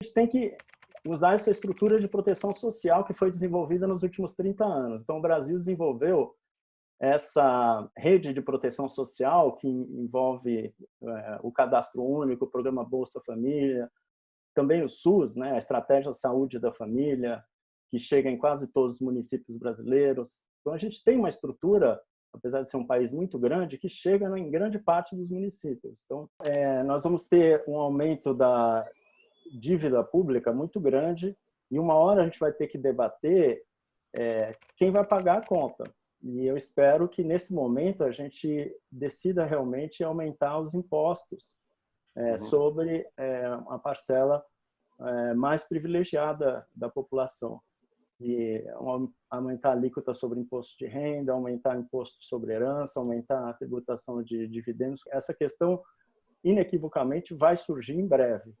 A gente tem que usar essa estrutura de proteção social que foi desenvolvida nos últimos 30 anos. Então, o Brasil desenvolveu essa rede de proteção social que envolve é, o cadastro único, o programa Bolsa Família, também o SUS, né, a Estratégia de Saúde da Família, que chega em quase todos os municípios brasileiros. Então, a gente tem uma estrutura, apesar de ser um país muito grande, que chega em grande parte dos municípios. Então, é, nós vamos ter um aumento da dívida pública muito grande e uma hora a gente vai ter que debater é, quem vai pagar a conta. E eu espero que nesse momento a gente decida realmente aumentar os impostos é, uhum. sobre é, uma parcela é, mais privilegiada da população. E aumentar a alíquota sobre imposto de renda, aumentar imposto sobre herança, aumentar a tributação de dividendos. Essa questão, inequivocamente, vai surgir em breve.